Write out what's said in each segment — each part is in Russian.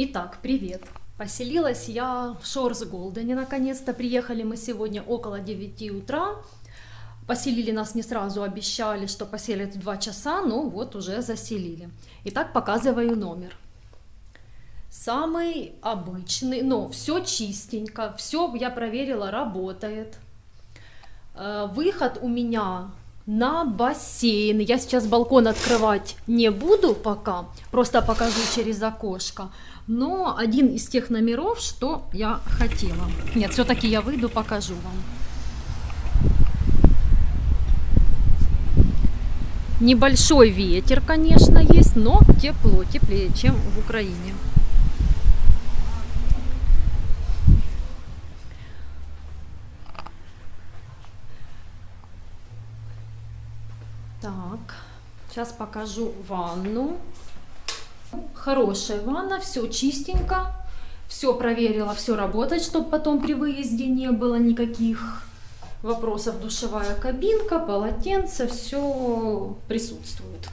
Итак, привет. Поселилась я в Шорс Голдене наконец-то. Приехали мы сегодня около 9 утра. Поселили нас не сразу, обещали, что поселят в 2 часа, но вот уже заселили. Итак, показываю номер. Самый обычный, но все чистенько, все я проверила, работает. Э, Выход у меня на бассейн. Я сейчас балкон открывать не буду пока, просто покажу через окошко. Но один из тех номеров, что я хотела. Нет, все-таки я выйду, покажу вам. Небольшой ветер, конечно, есть, но тепло, теплее, чем в Украине. Так, сейчас покажу ванну. Хорошая ванна, все чистенько. Все проверила, все работает, чтобы потом при выезде не было никаких вопросов. Душевая кабинка, полотенце, все присутствует.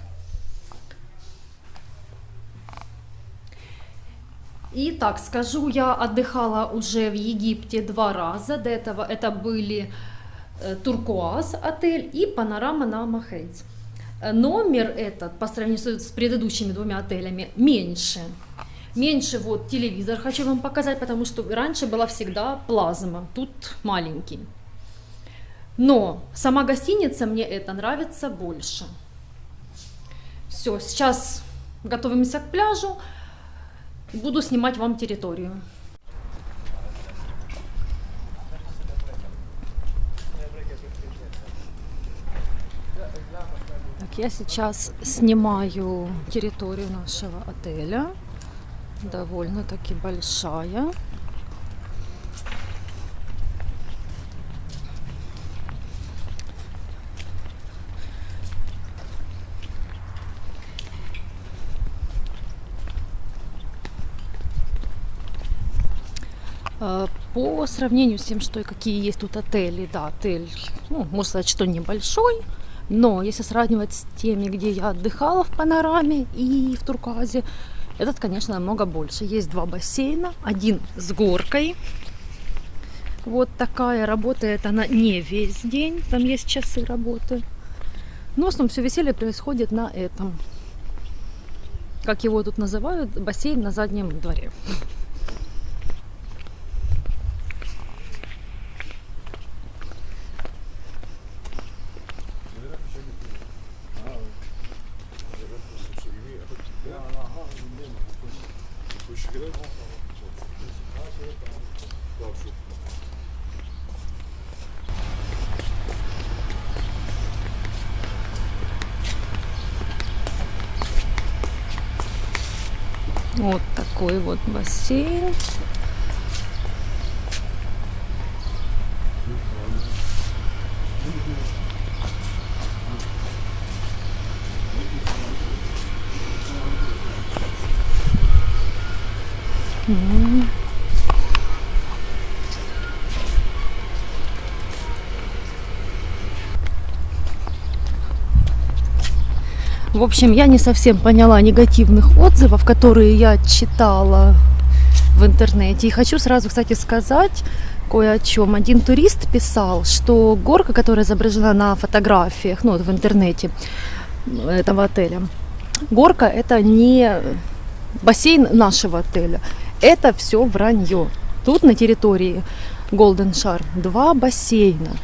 И так скажу, я отдыхала уже в Египте два раза. До этого это были э, Туркуаз отель и Панорама на Махейц. Э, Номер этот по сравнению с предыдущими двумя отелями меньше. Меньше вот телевизор хочу вам показать, потому что раньше была всегда плазма, тут маленький. Но сама гостиница мне это нравится больше. Все, сейчас готовимся к пляжу. Буду снимать вам территорию. Я сейчас снимаю территорию нашего отеля. Довольно-таки большая. Э, По сравнению с тем, что и какие есть тут отели, да, отель, ну, можно сказать, что небольшой, но если сравнивать с теми, где я отдыхала в Панораме и в Турказе, этот, конечно, намного больше. Есть два бассейна, один с горкой. Вот такая, работает она не весь день, там есть часы работы. Но в основном все веселье происходит на этом. Как его тут называют, бассейн на заднем дворе. Вот такой вот бассейн. М. В общем, я не совсем поняла негативных отзывов, которые я читала в интернете. И хочу сразу, кстати, сказать кое о чем. Один турист писал, что горка, которая изображена на фотографиях, ну, вот в интернете этого отеля, горка это не бассейн нашего отеля. Это все вранье. Тут на территории Golden Shar два бассейна.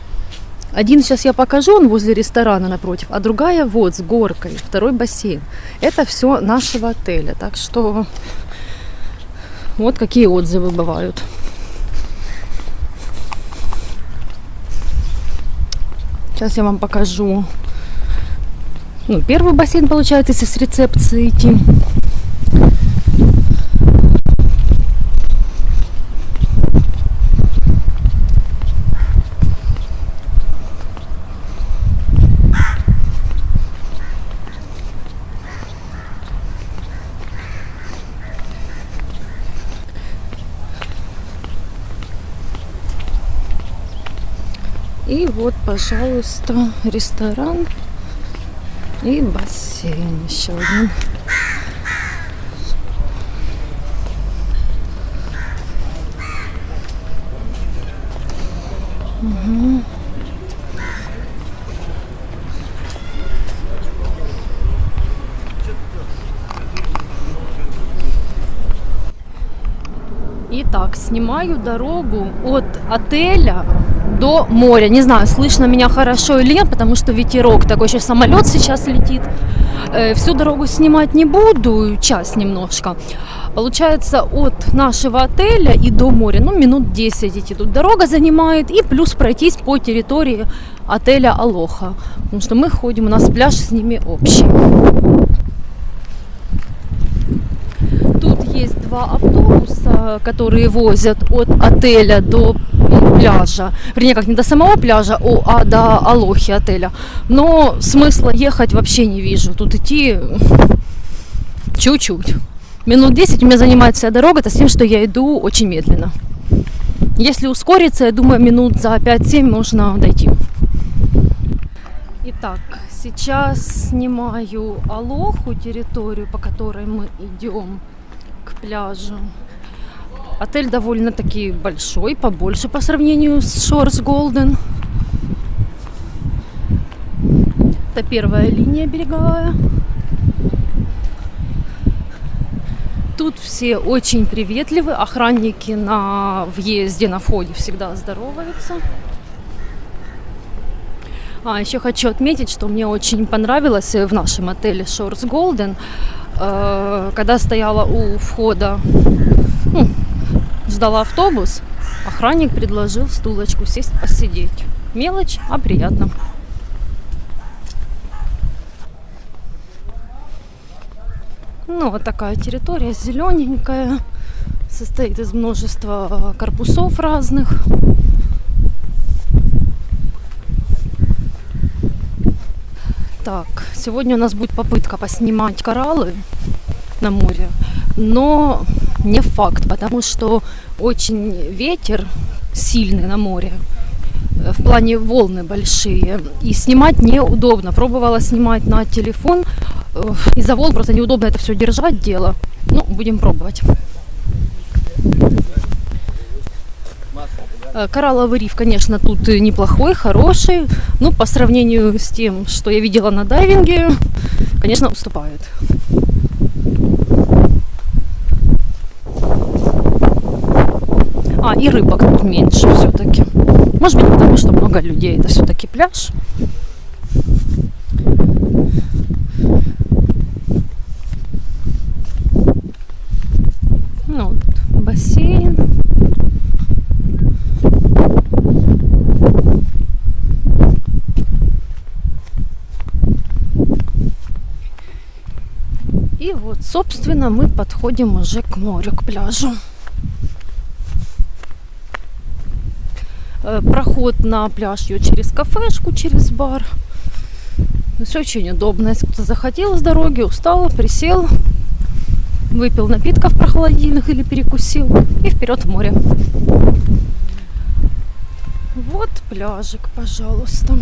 Один сейчас я покажу, он возле ресторана напротив, а другая вот с горкой, второй бассейн. Это все нашего отеля. Так что вот какие отзывы бывают. Сейчас я вам покажу. Ну, первый бассейн получается, если с рецепции идти. И вот, пожалуйста, ресторан и бассейн еще один. Угу. Итак, снимаю дорогу от отеля до моря. Не знаю, слышно меня хорошо или нет, потому что ветерок такой, сейчас самолет сейчас летит. Э, всю дорогу снимать не буду, час немножко. Получается, от нашего отеля и до моря, ну, минут 10 идти тут дорога занимает, и плюс пройтись по территории отеля Алоха. Потому что мы ходим, у нас пляж с ними общий. Тут есть два автобуса, которые возят от отеля до пляжа. Вернее, как не до самого пляжа, а до Алохи отеля. Но смысла ехать вообще не вижу. Тут идти чуть-чуть. Минут 10 у меня занимает вся дорога, это с тем, что я иду очень медленно. Если ускориться, я думаю, минут за 5-7 можно дойти. Итак, сейчас снимаю Алоху, территорию, по которой мы идем к пляжу. Отель довольно-таки большой, побольше по сравнению с Shores Golden. Это первая линия береговая. Тут все очень приветливы, охранники на въезде, на входе всегда здороваются. А еще хочу отметить, что мне очень понравилось в нашем отеле Shores Golden, э, когда стояла у входа, ну, ждала автобус, охранник предложил стулочку сесть посидеть. Мелочь, а приятно. Ну, вот такая территория, зелененькая, состоит из множества корпусов разных. Так, сегодня у нас будет попытка поснимать кораллы на море, но не факт, потому что очень ветер сильный на море, в плане волны большие, и снимать неудобно. Пробовала снимать на телефон, из-за волн просто неудобно это все держать дело. Ну, будем пробовать. Э, коралловый риф, конечно, тут неплохой, хороший, но по сравнению с тем, что я видела на дайвинге, конечно, уступает. А, и рыбок тут меньше все-таки. Может быть, потому что много людей. Это все-таки пляж. бассейн. И вот, собственно, мы подходим уже к морю, к пляжу. Проход на пляж ее через кафешку, через бар. Все очень удобно. Если кто захотел с дороги, устал, присел, выпил напитков прохладительных или перекусил и вперед в море. Вот пляжик, пожалуйста.